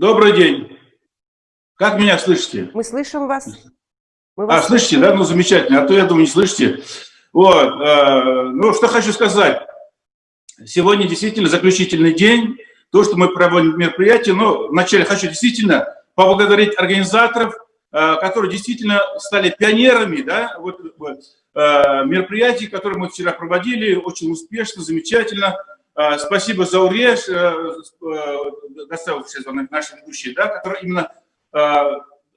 Добрый день. Как меня слышите? Мы слышим вас. Мы вас а, слышите, да? Ну, замечательно. А то, я думаю, не слышите. Вот. Э, ну, что хочу сказать. Сегодня действительно заключительный день. То, что мы проводим мероприятие, но вначале хочу действительно поблагодарить организаторов, э, которые действительно стали пионерами да, вот, вот, э, мероприятий, которые мы вчера проводили, очень успешно, замечательно. Э, спасибо Зауреш, доставил сейчас наша ведущая, да, которая именно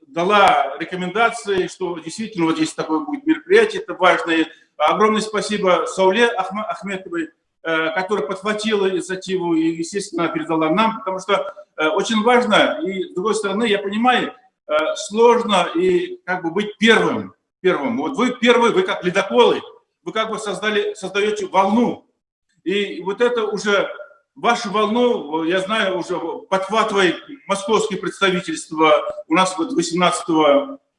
дала рекомендации, что действительно вот здесь такое будет мероприятие, это важное. Огромное спасибо Сауле Ахметовой, которая подхватила инициативу и, естественно, передала нам, потому что очень важно, и с другой стороны, я понимаю, сложно и как бы быть первым, первым. Вот вы первый, вы как ледоколы, вы как бы создали, создаете волну. И вот это уже вашу волну, я знаю, уже подхватывает московские представительства. У нас вот 18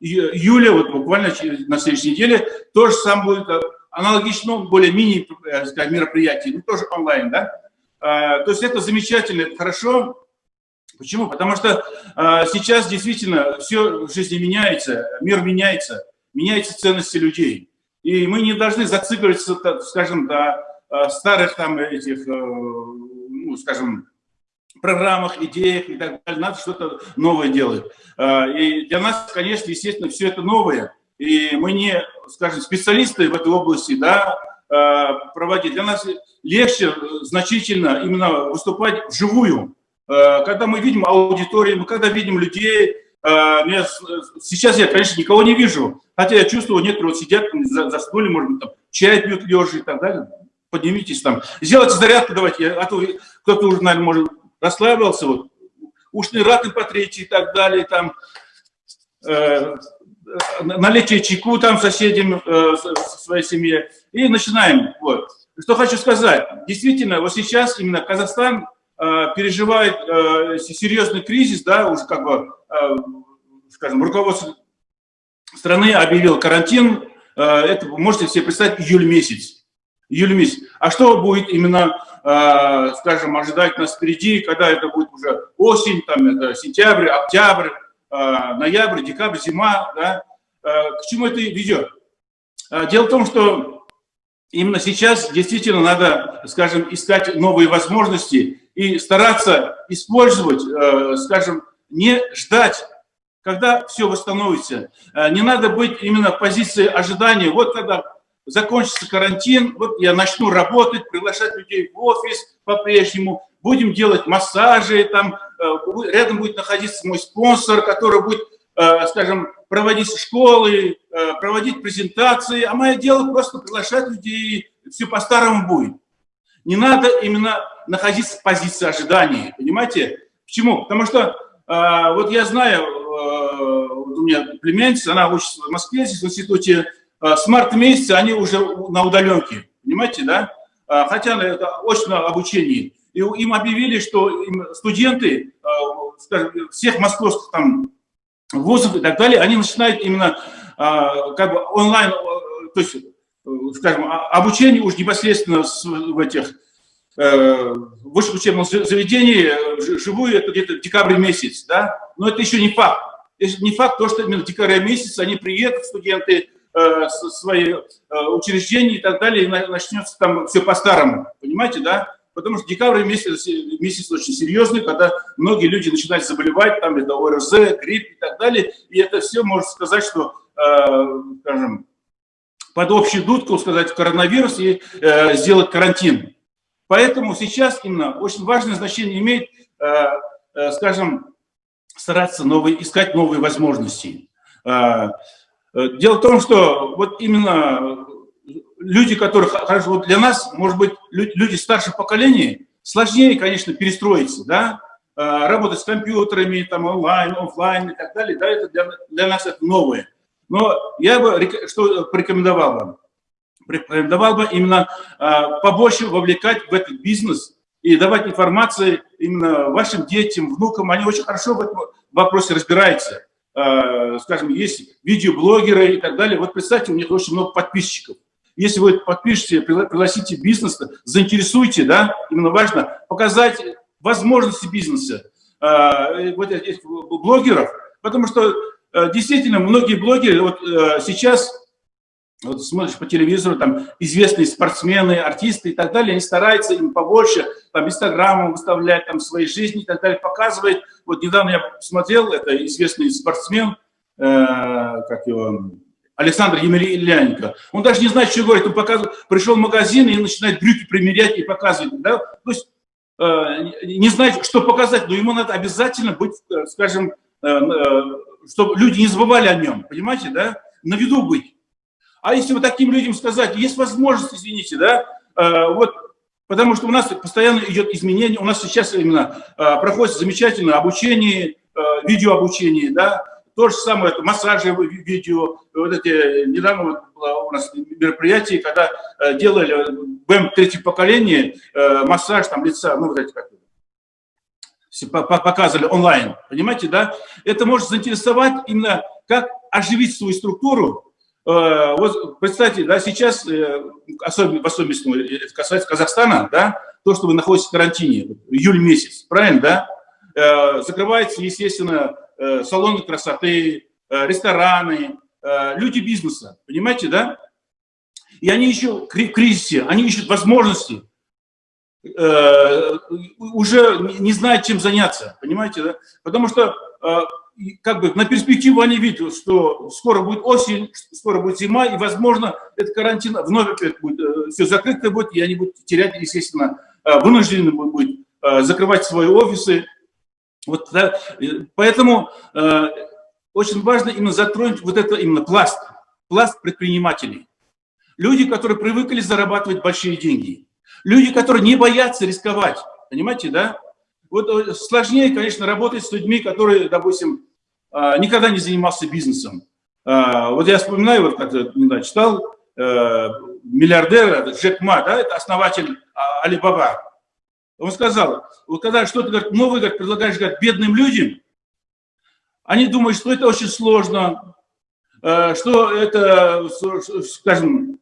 июля, вот буквально на следующей неделе, тоже сам будет э, аналогично, более мини э, мероприятие, ну тоже онлайн, да. А, то есть это замечательно, это хорошо. Почему? Потому что а, сейчас действительно все в жизни меняется, мир меняется меняются ценности людей. И мы не должны зацикливаться, скажем, э, старых там этих, э, ну, скажем, программах, идеях и так далее. Надо что-то новое делать. Э, и для нас, конечно, естественно, все это новое. И мы не, скажем, специалисты в этой области, да, проводить. Для нас легче значительно именно выступать вживую. Когда мы видим аудиторию, мы когда видим людей, сейчас я, конечно, никого не вижу, Хотя я чувствую, некоторые вот сидят за, за столе, может быть, там, чай пьют лежа и так далее. Поднимитесь там. Сделайте зарядку давайте, а то кто-то уже, наверное, может, расслабился, вот, ушные раты потрите и так далее, там, э, налейте чайку там соседям, э, своей семье, и начинаем, вот. Что хочу сказать, действительно, вот сейчас именно Казахстан э, переживает э, серьезный кризис, да, уже как бы, э, скажем, руководство страны объявил карантин, э, это можете себе представить июль месяц. Июль месяц. А что будет именно, э, скажем, ожидать нас впереди, когда это будет уже осень, там это сентябрь, октябрь, э, ноябрь, декабрь, зима, да? К чему это ведет? Дело в том, что именно сейчас действительно надо, скажем, искать новые возможности и стараться использовать, скажем, не ждать когда все восстановится. Э, не надо быть именно в позиции ожидания. Вот когда закончится карантин, вот я начну работать, приглашать людей в офис по-прежнему, будем делать массажи, там э, рядом будет находиться мой спонсор, который будет, э, скажем, проводить школы, проводить презентации, а мое дело просто приглашать людей, все по-старому будет. Не надо именно находиться в позиции ожидания, понимаете? Почему? Потому что вот я знаю, у меня племянница, она учится в Москве, здесь в институте, э, с марта месяца они уже на удаленке, понимаете, да? А, хотя это очное обучение. И им объявили, что студенты, э, всех московских там вузов и так далее, они начинают именно как бы онлайн, э, то есть, скажем, а, обучение уже непосредственно в этих высших учебных заведений, живую, это где-то декабрь месяц, да, но это еще не факт не факт, то, что именно в декабре месяце они приедут, студенты, э, свои э, учреждения и так далее, и начнется там все по-старому, понимаете, да? Потому что декабрь месяц, месяц очень серьезный, когда многие люди начинают заболевать, там это ОРЗ, грипп и так далее, и это все можно сказать, что, э, скажем, под общую дудку сказать коронавирус и э, сделать карантин. Поэтому сейчас именно очень важное значение имеет, э, э, скажем, стараться новые, искать новые возможности. Э, дело в том, что вот именно люди, которые, хорошо, вот для нас, может быть, люди старшего поколения, сложнее, конечно, перестроиться, да, а, работать с компьютерами, там, онлайн, офлайн и так далее, да, это для, для нас это новое. Но я бы что порекомендовал вам? Порекомендовал бы именно побольше вовлекать в этот бизнес и давать информацию именно вашим детям, внукам. Они очень хорошо в этом вопросе разбираются. Э, скажем, есть видеоблогеры и так далее. Вот представьте, у них очень много подписчиков. Если вы подпишете, пригласите бизнес, заинтересуйте, да, именно важно показать возможности бизнеса, вот этих блогеров, потому что действительно многие блогеры вот сейчас вот смотришь по телевизору, там известные спортсмены, артисты и так далее, они стараются им побольше, там, инстаграмом выставлять, там, своей жизни и так далее, показывать. Вот недавно я смотрел, это известный спортсмен, э, как его, Александр Емельяненко. Он даже не знает, что говорит, он показывает, пришел в магазин и начинает брюки примерять и показывать, да, то есть э, не знает, что показать, но ему надо обязательно быть, э, скажем, э, э, чтобы люди не забывали о нем, понимаете, да, на виду быть. А если вот таким людям сказать, есть возможность, извините, да, э, вот, потому что у нас постоянно идет изменение, у нас сейчас именно э, проходит замечательное обучение, э, видеообучение, да, то же самое, это массажи видео, вот эти, недавно вот было у нас мероприятие, когда делали БМ третьего поколения, массаж там лица, ну вот эти как показывали онлайн, понимаете, да? Это может заинтересовать именно, как оживить свою структуру, Э, вот представьте, да, сейчас, э, особенно, в особенности, ну, это касается Казахстана, да, то, что вы находитесь в карантине, июль месяц, правильно, да, э, закрываются, естественно, салоны красоты, рестораны, люди бизнеса, понимаете, да, и они еще в кризисе, они ищут возможности, уже не знают, чем заняться, понимаете, да, потому что как бы на перспективу они видят, что скоро будет осень, скоро будет зима, и, возможно, этот карантин вновь опять будет, э, все закрыто будет, и они будут терять, естественно, э, вынуждены будут э, закрывать свои офисы. Вот, да, поэтому э, очень важно именно затронуть вот это именно пласт, пласт предпринимателей. Люди, которые привыкли зарабатывать большие деньги. Люди, которые не боятся рисковать. Понимаете, да? Вот сложнее, конечно, работать с людьми, которые, допустим, никогда не занимался бизнесом. А, вот я вспоминаю, вот как не знаю, читал, э, миллиардер Джек Ма, да, это основатель а, Алибаба. Он сказал, вот когда что-то новое говорит, предлагаешь говорит, бедным людям, они думают, что это очень сложно, э, что это, скажем,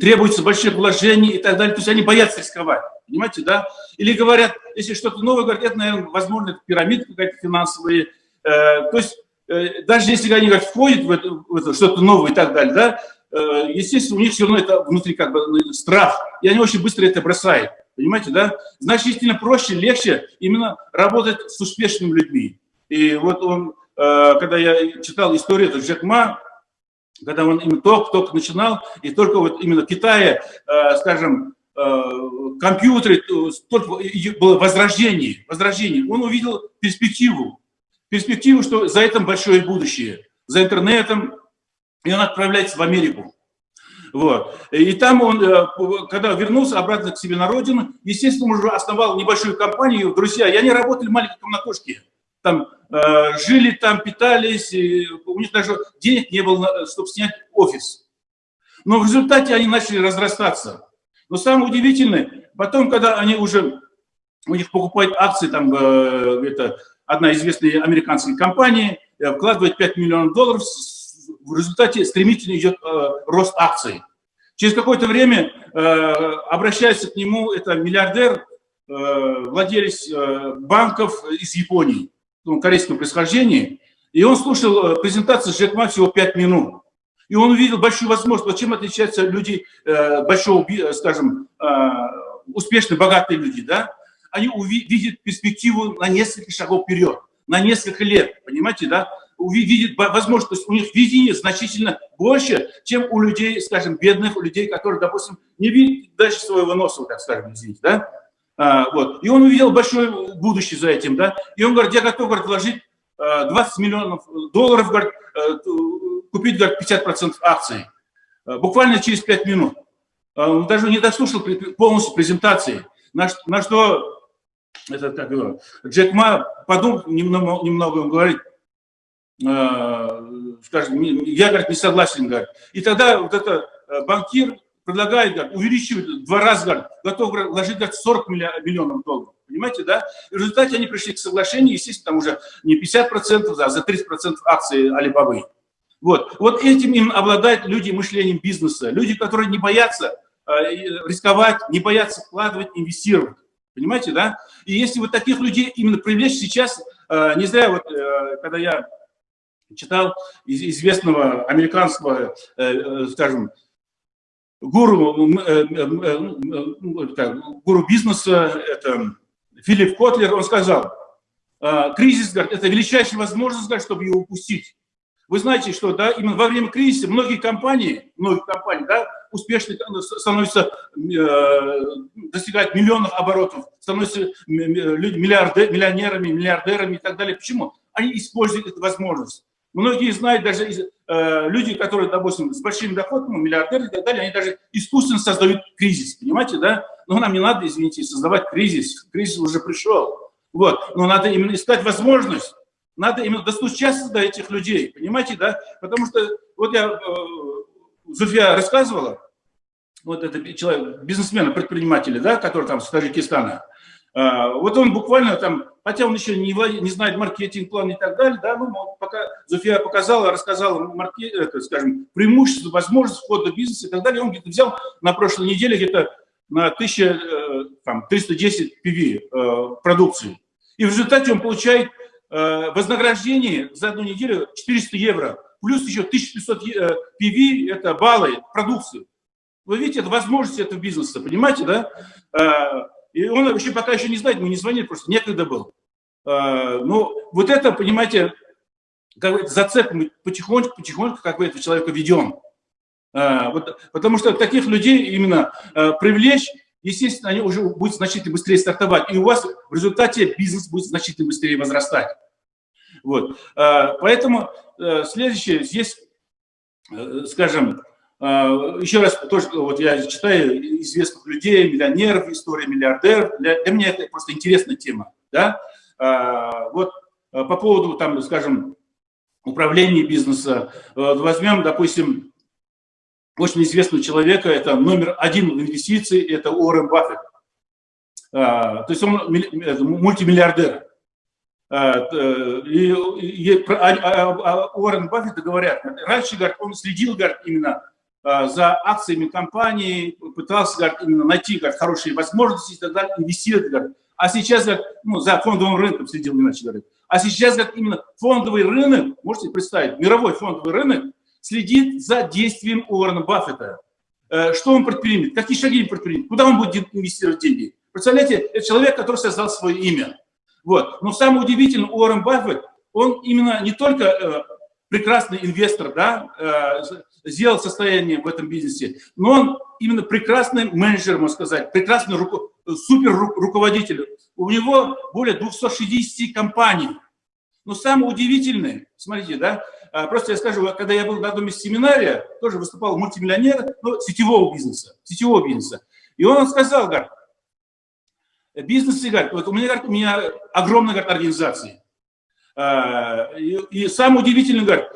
требуется больших вложений и так далее. То есть они боятся рисковать, понимаете, да? Или говорят, если что-то новое, говорят, это, наверное, возможно, это пирамида какая-то финансовая. Э, то есть э, даже если они говорят, входят в это, это что-то новое и так далее, да, э, естественно, у них все равно это внутри как бы ну, страх, и они очень быстро это бросают, понимаете, да? Значительно проще, легче именно работать с успешными людьми. И вот он, когда я читал историю этого Джек когда он именно только-только начинал, и только вот именно в Китае, скажем, компьютеры, только было возрождение, возрождение, он увидел перспективу, перспективу, что за этим большое будущее, за интернетом, и он отправляется в Америку. Вот. И там он, э, когда вернулся обратно к себе на родину, естественно, уже основал небольшую компанию, друзья, и они работали маленькие комнатушки, там э, жили там, питались, у них даже денег не было, чтобы снять офис. Но в результате они начали разрастаться. Но самое удивительное, потом, когда они уже, у них покупают акции, там, э, это одна известная американская компания, э, вкладывает 5 миллионов долларов, в результате стремительно идет э, рост акций. Через какое-то время э, обращается к нему, это миллиардер, владелец банков из Японии ну, корейского происхождения, и он слушал презентацию Джек Ма всего 5 минут. И он увидел большую возможность, чем отличаются люди большого, скажем, успешные, богатые люди, да? Они увидят перспективу на несколько шагов вперед, на несколько лет, понимаете, да? Увидят возможность, у них видение значительно больше, чем у людей, скажем, бедных, у людей, которые, допустим, не видят дальше своего носа, так скажем, извините, да? А, вот. И он увидел большое будущее за этим, да, и он говорит, я готов, говорит, вложить 20 а, миллионов долларов, говорит, э, купить, говорит, 50% акций. А, буквально через 5 минут. Он даже не дослушал полностью презентации, на, на что этот, как его, Джек Ма подумал немного, немного он говорит, скажем, я, говорит, не согласен, говорит. И тогда вот этот э, банкир предлагает, говорит, увеличивать в два раза, говорит, готов вложить говорит, 40 миллионов долларов. Понимаете, да? И в результате они пришли к соглашению, естественно, там уже не 50%, а за 30% акций Алибабы. Вот. вот этим им обладают люди мышлением бизнеса, люди, которые не боятся э, рисковать, не боятся вкладывать, инвестировать. Понимаете, да? И если вот таких людей именно привлечь сейчас, э, не зря вот, э, когда я читал известного американского, э, скажем, гуру, гуру бизнеса, это Филипп Котлер, он сказал, кризис, это величайшая возможность, чтобы его упустить. Вы знаете, что да, именно во время кризиса многие компании, многие компании, да, успешно становятся, э, достигают миллионов оборотов, становятся миллиарды, миллионерами, миллиардерами и так далее. Почему? Они используют эту возможность. Многие знают, даже э, люди, которые, допустим, с большими доходами, миллиардеры и так далее, они даже искусственно создают кризис, понимаете, да? Но нам не надо, извините, создавать кризис. Кризис уже пришел. Вот. Но надо именно искать возможность надо именно достучаться до этих людей, понимаете, да? Потому что, вот я, э, Зуфия рассказывала, вот это человек, бизнесмен, предприниматель, да, который там с Таджикистана, э, вот он буквально там, хотя он еще не, не знает маркетинг, план и так далее, да, ну, пока Зуфия показала, рассказала, маркет, это, скажем, преимущество, возможность входа в бизнес и так далее, он где-то взял на прошлой неделе где-то на 1310 PV э, продукции. И в результате он получает Э, вознаграждение за одну неделю 400 евро, плюс еще 1500 PV, э, это баллы, продукции. Вы видите, это возможность этого бизнеса, понимаете, да? Э, и он вообще пока еще не знает, мы не звонили, просто некогда был. Но вот это, понимаете, как бы зацеп мы потихоньку, потихоньку как бы этого человека ведем. Вот, потому что таких людей именно привлечь естественно, они уже будут значительно быстрее стартовать, и у вас в результате бизнес будет значительно быстрее возрастать. Вот. А, поэтому э, следующее, здесь, э, скажем, еще раз, тоже, вот я читаю известных людей, миллионеров, история миллиардеров, для, для меня это просто интересная тема, да, вот по поводу, там, скажем, управления бизнеса, возьмем, допустим, очень известного человека, это номер один в инвестиции, это Уоррен Баффет. А, то есть он мультимиллиардер. А, и, и, а, а, а Уоррен Баффет говорят, раньше говорят, он следил говорят, именно за акциями компании, пытался говорят, именно найти говорят, хорошие возможности и так далее, инвестировать. Говорят. А сейчас говорят, ну, за фондовым рынком следил, иначе говорят. А сейчас говорят, именно фондовый рынок, можете представить, мировой фондовый рынок, следит за действием Уоррена Баффета. Э, что он предпримет, какие шаги он предпримет, куда он будет инвестировать деньги. Представляете, это человек, который создал свое имя. Вот. Но самое удивительное, Уоррен Баффет, он именно не только э, прекрасный инвестор, да, э, сделал состояние в этом бизнесе, но он именно прекрасный менеджер, можно сказать, прекрасный руко, супер руководитель. У него более 260 компаний. Но самое удивительное, смотрите, да, просто я скажу, когда я был на одном из семинария, тоже выступал мультимиллионер, ну, сетевого бизнеса, сетевого бизнеса. И он сказал, говорит, бизнес, говорит, вот у меня, говорит, у меня огромная, говорит, организация. А, и, и самое удивительное, говорит,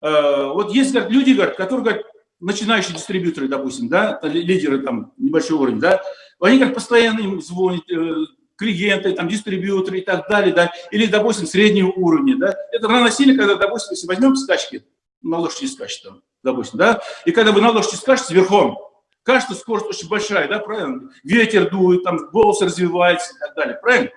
а, вот есть, говорит, люди, говорит, которые, говорит, начинающие дистрибьюторы, допустим, да, лидеры там небольшого уровня, да, они, говорит, постоянно им звонят, э, клиенты, там, дистрибьюторы и так далее, да, или, допустим, среднего уровня, да. Это равносильно, когда, допустим, если возьмем скачки, на лошади скачет там, допустим, да, и когда вы на лошади скачете верхом, кажется, скорость очень большая, да, правильно? Ветер дует, там, голос развивается и так далее, правильно?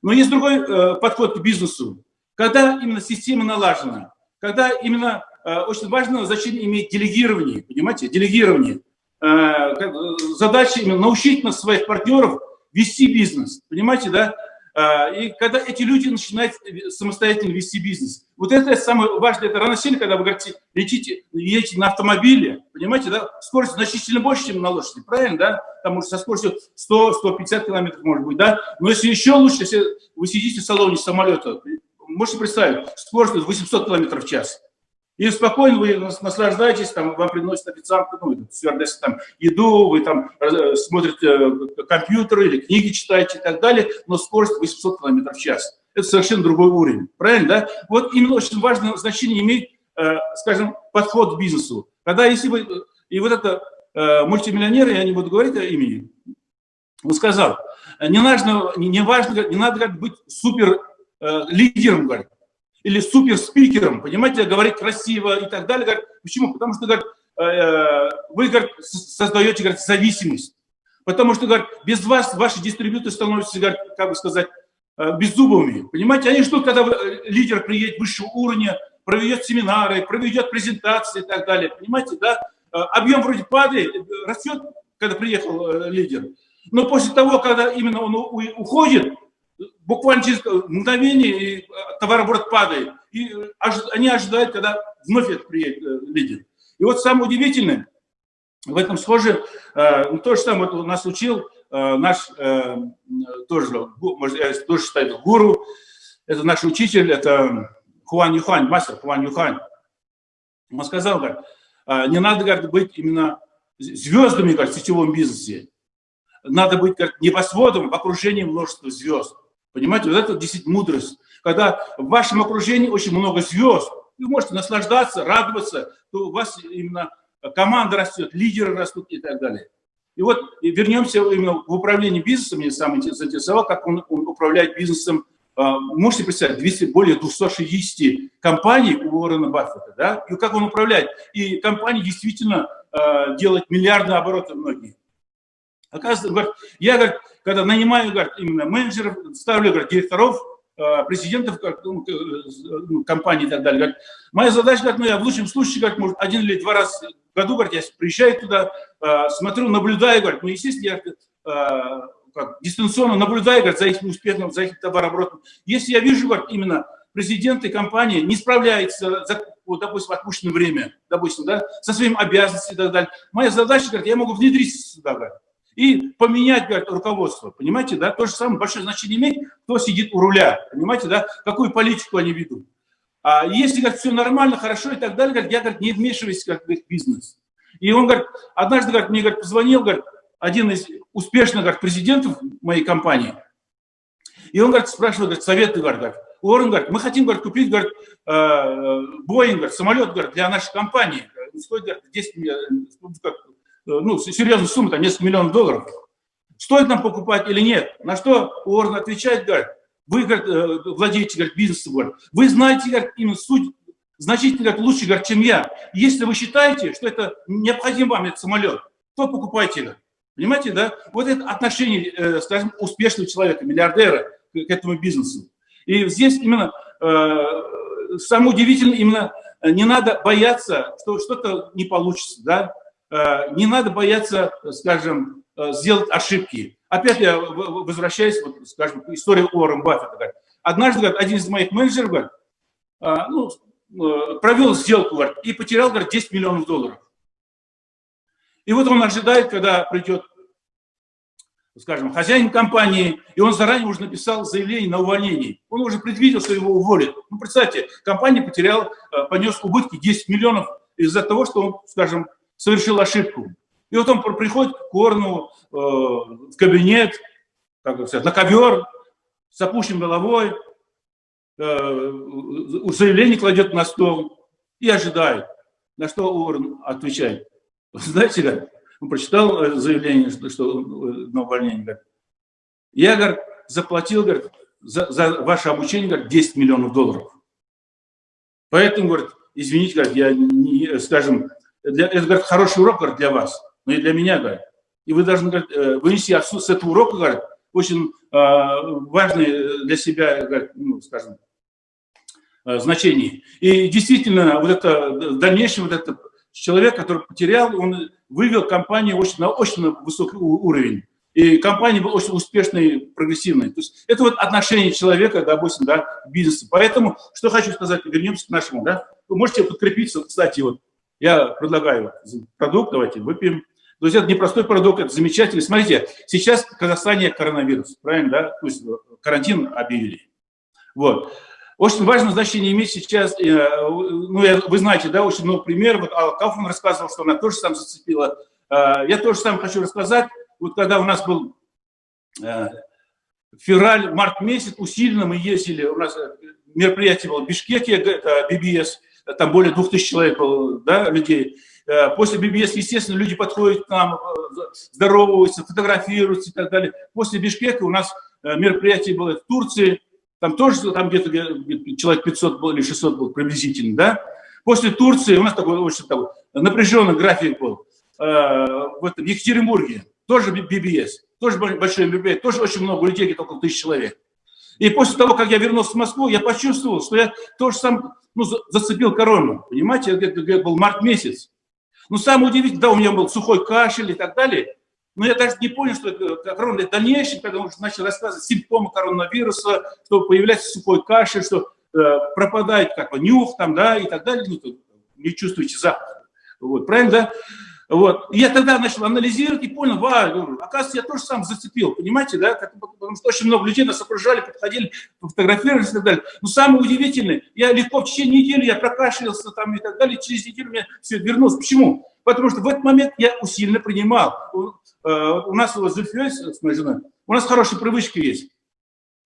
Но есть другой э, подход к бизнесу, когда именно система налажена, когда именно э, очень важно значение имеет делегирование, понимаете, делегирование. Э, э задача именно научить нас своих партнеров вести бизнес, понимаете, да? А, и когда эти люди начинают самостоятельно вести бизнес. Вот это самое важное, это рано сильно, когда вы говорите, летите, едете на автомобиле, понимаете, да, скорость значительно больше, чем на лошади, правильно, да? Там может со скоростью 100-150 километров, может быть, да? Но если еще лучше, если вы сидите в салоне самолета, можете представить, скорость 800 километров в час. И спокойно вы наслаждаетесь, там, вам приносят официант, ну, стюардесса, там, еду, вы там э, смотрите э, компьютеры или книги читаете и так далее, но скорость 800 км в час. Это совершенно другой уровень, правильно, да? Вот именно очень важное значение имеет, э, скажем, подход к бизнесу. Когда если вы, и вот это мультимиллионер, я не буду говорить о имени, он сказал, не, важно, не, важно, не надо быть супер лидером, говорит, или суперспикером, понимаете, говорить красиво и так далее. Говорит, почему? Потому что говорит, э, вы говорит, создаете говорит, зависимость. Потому что, говорят, без вас ваши дистрибьюторы становятся, говорят, как бы сказать, э, беззубыми. Понимаете, они ждут, когда э, лидер приедет высшего уровня, проведет семинары, проведет презентации и так далее. Понимаете, да? Э, объем вроде падает, растет, когда приехал лидер. Но после того, когда именно он уходит, буквально через мгновение товарооборот падает. И они ожидают, когда вновь приедет лидер. И вот самое удивительное, в этом схоже, э, ну, то же самое вот нас учил э, наш, э, тоже, может, я тоже считаю, гуру, это наш учитель, это Хуан Юхань, мастер Хуан Юхань. Он сказал, говорит, не надо говорит, быть именно звездами говорит, в сетевом бизнесе. Надо быть как небосводом в окружении множества звезд. Понимаете, вот это действительно мудрость. Когда в вашем окружении очень много звезд, вы можете наслаждаться, радоваться, то у вас именно команда растет, лидеры растут и так далее. И вот вернемся именно в управление бизнесом, меня сам заинтересовал, как он, он управляет бизнесом. А, можете представить, 200, более 260 компаний у Уоррена Баффета, да, и как он управляет. И компании действительно э, делают миллиардные обороты многие. Оказывается, говорит, я, говорит, когда нанимаю говорит, именно менеджеров, ставлю говорит, директоров, Э, президентов ну, ну, компаний и так далее. Говорит, моя задача, говорит, ну, я в лучшем случае, как может, один или два раза в году, говорит, я приезжаю туда, э, смотрю, наблюдаю, говорит, ну, естественно, я э, как, дистанционно наблюдаю, говорит, за их успехом, за их товарооборотом. Если я вижу, говорит, именно президенты компании не справляются за, вот, допустим, отпущенное время, допустим, да, со своими обязанностями и так далее, моя задача, говорит, я могу внедриться сюда, говорит, и поменять, говорит, руководство. Понимаете, да? То же самое большое значение имеет, кто сидит у руля. Понимаете, да? Какую политику они ведут. А если, говорит, все нормально, хорошо и так далее, говорит, я, говорит, не вмешиваюсь как, в их бизнес. И он, говорит, однажды, говорит, мне, говорит, позвонил, говорит, один из успешных, говорит, президентов моей компании. И он, говорит, спрашивает, говорит, советы, говорит, Уоррен, говорит, мы хотим, говорит, купить, говорит, Боинг, говорит, самолет, говорит, для нашей компании. Стоит, говорит, 10 Э, ну, серьезную сумму, там несколько миллионов долларов. Стоит нам покупать или нет? На что Уоррен отвечает, говорит, вы говорит, э, владеете говорит, бизнесом, говорит, вы знаете говорит, именно суть значительно говорит, лучше, говорит, чем я. Если вы считаете, что это необходим вам этот самолет, то покупайте его. Понимаете, да? Вот это отношение, э, скажем, успешного человека, миллиардера к этому бизнесу. И здесь именно э, самое удивительное, именно не надо бояться, что что-то не получится, да? Э, не надо бояться, скажем, э, сделать ошибки. Опять я возвращаюсь, вот, скажем, к истории Уоррен Баффета. Однажды говорит, один из моих менеджеров говорит, э, ну, провел сделку говорит, и потерял говорит, 10 миллионов долларов. И вот он ожидает, когда придет, скажем, хозяин компании, и он заранее уже написал заявление на увольнение. Он уже предвидел, что его уволят. Ну, представьте, компания потеряла, понес убытки 10 миллионов из-за того, что он, скажем, совершил ошибку. И вот он приходит к Корну э, в кабинет, как сказать, на ковер, с опущенной головой, э, заявление кладет на стол и ожидает. На что Уоррен отвечает. Знаете, как? Он прочитал э, заявление, что, что э, на увольнение. Говорит, я, говорит, заплатил, говорит, за, за ваше обучение, говорит, 10 миллионов долларов. Поэтому, говорит, извините, говорит, я, не, скажем, для, это говорит, хороший урок говорит, для вас, но и для меня, говорит. И вы должны говорит, э, вынести отсюда с этого урока, говорит, очень э, важный для себя, говорит, ну, скажем, э, значение. И действительно, вот это в дальнейшем вот этот человек, который потерял, он вывел компанию очень, на очень высокий уровень. И компания была очень успешной, прогрессивной. То есть это вот отношение человека, допустим, да, к бизнесу. Поэтому, что хочу сказать, вернемся к нашему, да, вы можете подкрепиться, кстати, вот я предлагаю продукт, давайте выпьем. Друзья, это непростой продукт, это замечательный. Смотрите, сейчас в Казахстане коронавирус, правильно, да? То есть карантин объявили. Вот. Очень важное значение имеет сейчас, э, ну, вы знаете, да, очень много примеров. Вот Алла Кауфман рассказывал, что она тоже сам зацепила. Э, я тоже сам хочу рассказать. Вот когда у нас был э, февраль, март месяц, усиленно мы ездили, у нас мероприятие было в Бишкеке, это BBS, там более двух тысяч человек было, да, людей. Э, после ББС, естественно, люди подходят к нам, э, здороваются, фотографируются и так далее. После Бишкека у нас э, мероприятие было в Турции, там тоже там где-то человек 500 был или 600 был приблизительно, да. После Турции у нас такой очень такой напряженный график был. В, этом, Екатеринбурге тоже BBS, тоже большой мероприятие, тоже очень много людей, где-то около тысячи человек. И после того, как я вернулся в Москву, я почувствовал, что я тоже сам ну, зацепил корону. Понимаете, это, это был март месяц. Но самое удивительное, да, у меня был сухой кашель и так далее, но я даже не понял, что это корона. В дальнейшем, когда он начал рассказывать симптомы коронавируса, что появляется сухой кашель, что э, пропадает как бы нюх там, да, и так далее, ну, не чувствуете запах. Вот, правильно, да? Вот. Я тогда начал анализировать и понял, ва, оказывается, я тоже сам зацепил, понимаете, да, потому что очень много людей нас окружали, подходили, фотографировались и так далее. Но самое удивительное, я легко в течение недели, я прокашлялся там и так далее, через неделю мне все вернулось. Почему? Потому что в этот момент я усиленно принимал. Э, у нас с Зульфией, с моей женой, у нас хорошая привычка есть.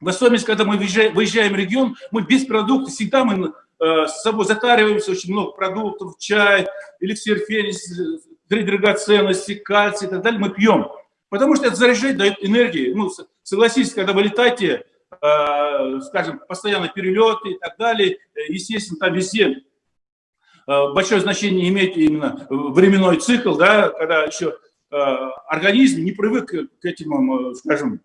В особенности, когда мы выезжаем, выезжаем в регион, мы без продуктов, всегда мы э, с собой затариваемся, очень много продуктов, чай, эликсир фенис, драгоценности, кальций и так далее мы пьем. Потому что это заряжает, дает энергии. Ну, согласитесь, когда вы летаете, э, скажем, постоянно перелеты и так далее, э, естественно, там везде э, большое значение имеет именно временной цикл, да, когда еще э, организм не привык к этим, э, скажем,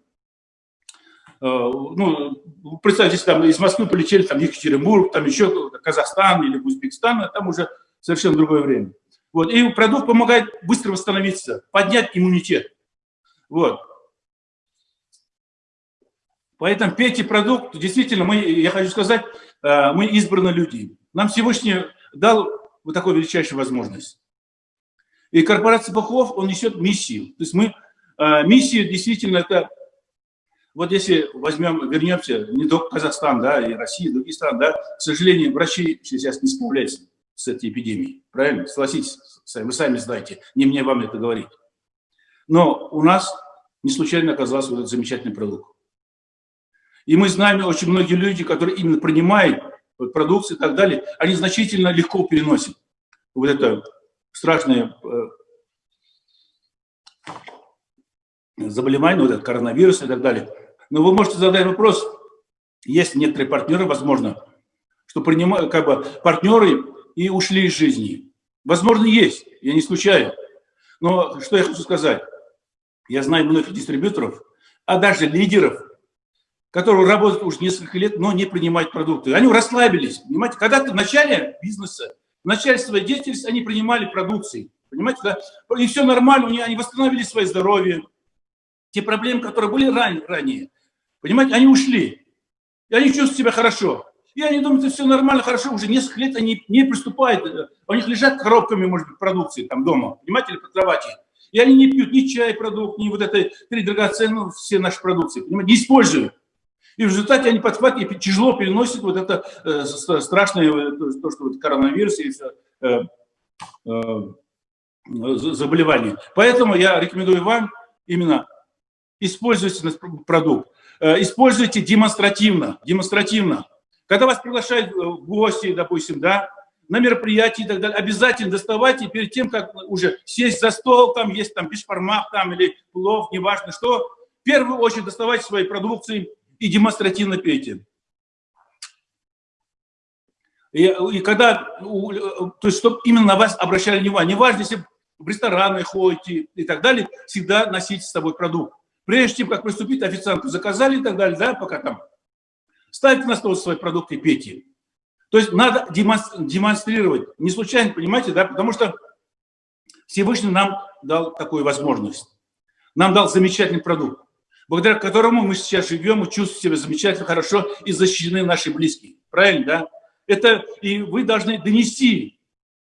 э, ну, представьте, если там из Москвы полетели там Екатеринбург, там еще Казахстан или Узбекистан, там уже совершенно другое время. Вот. И продукт помогает быстро восстановиться, поднять иммунитет. Вот. Поэтому пейте продукт. Действительно, мы, я хочу сказать, э, мы избранные люди. Нам Всевышний дал вот такую величайшую возможность. И корпорация Бахов, он несет миссию. То есть мы, э, миссия действительно это, вот если возьмем, вернемся, не только Казахстан, да, и Россия, и другие страны, да, к сожалению, врачи сейчас не справляются с этой эпидемией. Правильно? Согласитесь, вы сами знаете, не мне вам это говорить. Но у нас не случайно оказался вот этот замечательный продукт. И мы знаем очень многие люди, которые именно принимают вот, продукцию и так далее, они значительно легко переносят вот это страшное э, заболевание, вот этот коронавирус и так далее. Но вы можете задать вопрос, есть некоторые партнеры, возможно, что принимают, как бы, партнеры и ушли из жизни. Возможно, есть, я не исключаю. Но что я хочу сказать? Я знаю многих дистрибьюторов, а даже лидеров, которые работают уже несколько лет, но не принимают продукты. Они расслабились, понимаете? Когда-то в начале бизнеса, в начале своей деятельности они принимали продукции, понимаете? И все нормально, они восстановили свое здоровье. Те проблемы, которые были ранее, ранее понимаете, они ушли. И они чувствуют себя хорошо. И они думают, это все нормально, хорошо, уже несколько лет они не приступают, э, у них лежат коробками, может быть, продукции там дома, понимаете, или под кровати. И они не пьют ни чай продукт, ни вот это три драгоценные, ну, все наши продукции, понимаете, не используют. И в результате они подхватывают и тяжело переносят вот это э, страшное, э, то, что вот коронавирус и все, э, э, заболевание. Поэтому я рекомендую вам именно используйте продукт. Э, используйте демонстративно, демонстративно. Когда вас приглашают э, в гости, допустим, да, на мероприятии и так далее, обязательно доставайте перед тем, как уже сесть за стол, там есть там бешпармах там или плов, неважно что, в первую очередь доставайте свои продукции и демонстративно пейте. И, и когда, то есть, чтобы именно на вас обращали внимание, неважно, если в рестораны ходите и так далее, всегда носите с собой продукт. Прежде чем как приступить, официанту заказали и так далее, да, пока там ставьте на стол свои продукты и пейте. То есть надо демонстрировать. Не случайно, понимаете, да, потому что Всевышний нам дал такую возможность. Нам дал замечательный продукт, благодаря которому мы сейчас живем и чувствуем себя замечательно, хорошо и защищены наши близкие. Правильно, да? Это и вы должны донести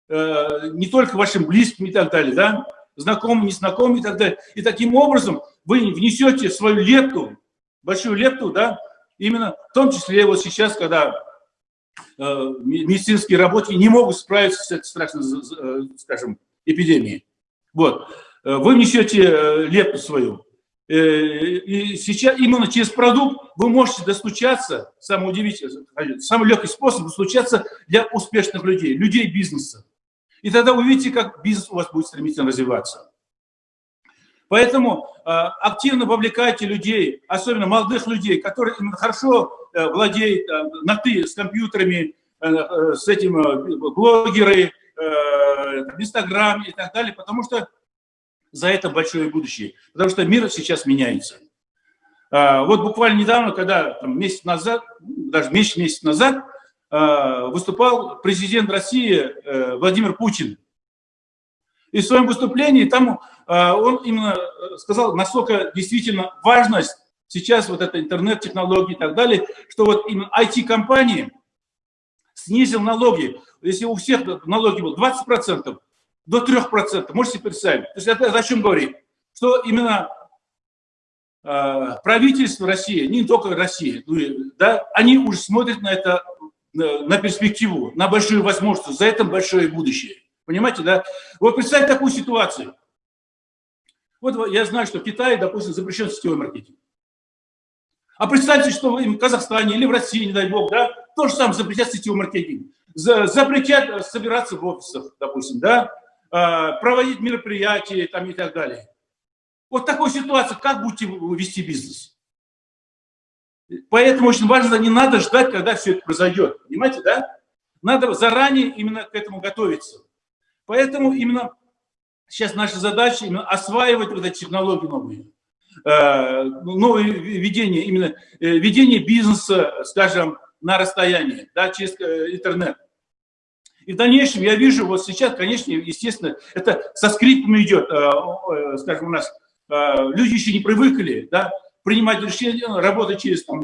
э, не только вашим близким и так далее, да, знакомым, незнакомым и так далее. И таким образом вы внесете свою лепту, большую лепту, да, Именно в том числе вот сейчас, когда э, медицинские работники не могут справиться с этой страшной, э, скажем, эпидемией. Вот. Э, вы несете э, лепту свою. И сейчас именно через продукт вы можете достучаться, самый удивительный, самый легкий способ достучаться для успешных людей, людей бизнеса. И тогда увидите, как бизнес у вас будет стремительно развиваться. Поэтому э, активно вовлекайте людей, особенно молодых людей, которые хорошо э, владеют э, на «ты» с компьютерами, э, э, с этим э, блогеры, э, Инстаграм и так далее, потому что За это большое будущее. Потому что мир сейчас меняется. А, вот буквально недавно, когда там, месяц назад, даже месяц, месяц назад, а, выступал президент России э, Владимир Путин. И в своем выступлении там а, он именно сказал, насколько действительно важность сейчас вот это интернет-технологии и так далее, что вот именно IT-компании снизил налоги. Если у всех налоги было 20%, до 3%, можете представить. То есть это о чем? Что именно э, правительство России, не только Россия, ну, да, они уже смотрят на это, на перспективу, на большую возможность, за это большое будущее. Понимаете, да? Вот представьте такую ситуацию. Вот я знаю, что в Китае, допустим, запрещен сетевой маркетинг. А представьте, что в Казахстане или в России, не дай бог, да, то же самое запретят сетевой маркетинг. Запретят собираться в офисах, допустим, да, а, проводить мероприятия там и так далее. Вот такой ситуации, как будете вести бизнес? Поэтому очень важно, не надо ждать, когда все это произойдет. Понимаете, да? Надо заранее именно к этому готовиться. Поэтому именно сейчас наша задача именно осваивать вот эти технологии новые. Э, новое ведение, именно э, ведение бизнеса, скажем, на расстоянии, да, через э, интернет. И в дальнейшем я вижу, вот сейчас, конечно, естественно, это со скрипом идет, скажем, у нас люди еще не привыкли, да, принимать решения, работать через там,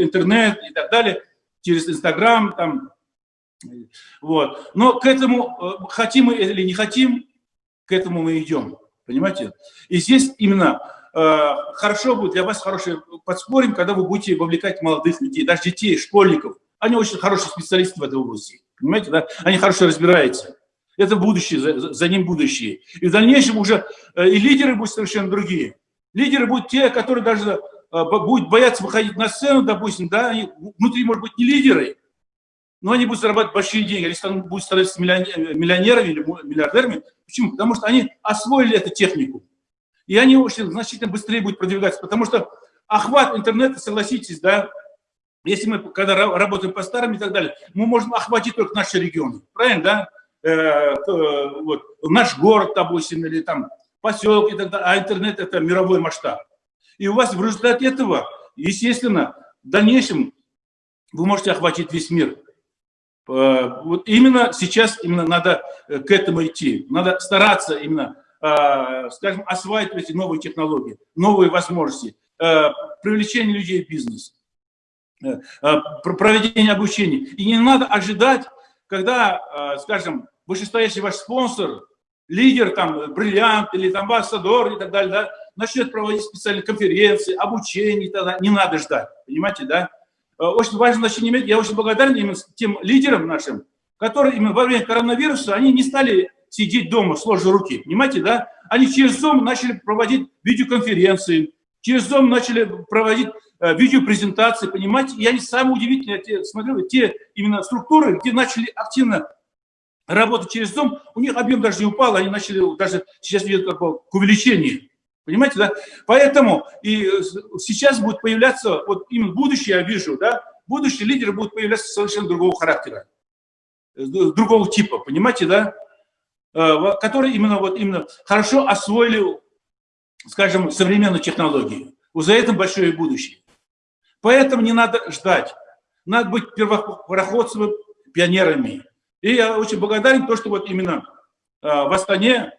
интернет и так далее, через Инстаграм, там, вот. Но к этому, хотим мы или не хотим, к этому мы идем, понимаете? И здесь именно Э, хорошо будет для вас хорошее подспорьем, когда вы будете вовлекать молодых людей, даже детей, школьников. Они очень хорошие специалисты в этой области. Понимаете, да? Они хорошо разбираются. Это будущее, за, за ним будущее. И в дальнейшем уже э, и лидеры будут совершенно другие. Лидеры будут те, которые даже э, будут бояться выходить на сцену, допустим, да, они внутри, может быть, не лидеры, но они будут зарабатывать большие деньги, они будут становиться миллионерами или миллиардерами. Почему? Потому что они освоили эту технику и они очень значительно быстрее будут продвигаться, потому что охват интернета, согласитесь, да, если мы, когда работаем по старым и так далее, мы можем охватить только наши регионы, правильно, да? Э, вот, наш город, допустим, или там поселок и так далее, а интернет – это мировой масштаб. И у вас в результате этого, естественно, в дальнейшем вы можете охватить весь мир. Э, вот именно сейчас именно надо э, к этому идти. Надо стараться именно Э, скажем, осваивать эти новые технологии, новые возможности, привлечение людей в бизнес, проведение обучения. И не надо ожидать, когда, скажем, вышестоящий ваш спонсор, лидер, там, бриллиант или там амбассадор и так далее, да, начнет проводить специальные конференции, обучение и так далее. Не надо ждать, понимаете, да? Очень важно значение иметь. Я очень благодарен именно тем лидерам нашим, которые именно во время коронавируса, они не стали сидеть дома, сложа руки, понимаете, да? Они через Zoom начали проводить видеоконференции, через Zoom начали проводить э, видеопрезентации, понимаете? И они самые удивительные, я те, смотрю, те именно структуры, где начали активно работать через Zoom, у них объем даже не упал, они начали даже сейчас видят как бы к увеличению. Понимаете, да? Поэтому и э, сейчас будет появляться, вот именно будущее я вижу, да, будущие лидеры будут появляться совершенно другого характера, э, другого типа, понимаете, да? Э, которые именно, вот, именно хорошо освоили, скажем, современную технологию. Вот за этим большое будущее. Поэтому не надо ждать. Надо быть первопроходцами, пионерами. И я очень благодарен то, что вот именно в Астане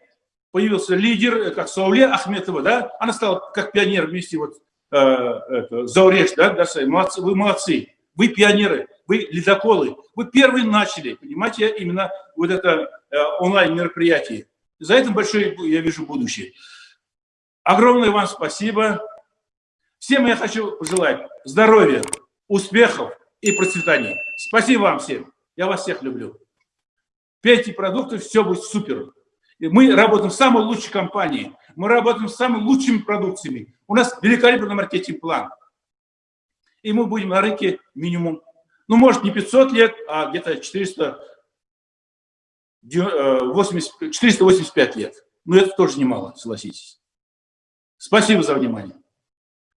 появился лидер, э, как Сауле Ахметова, да, она стала как пионер вместе вот это, Зауреш, да, да, молодцы, вы молодцы, вы пионеры, вы ледоколы, вы первые начали, понимаете, именно вот это Э, онлайн-мероприятий. За этим большое, я вижу, будущее. Огромное вам спасибо. Всем я хочу пожелать здоровья, успехов и процветания. Спасибо вам всем. Я вас всех люблю. Пейте продукты, все будет супер. Мы работаем в самой лучшей компании. Мы работаем с самыми лучшими продукциями. У нас великолепный маркетинг-план. И мы будем на рынке минимум, ну, может, не 500 лет, а где-то 400 80, 485 лет. Но это тоже немало, согласитесь. Спасибо за внимание.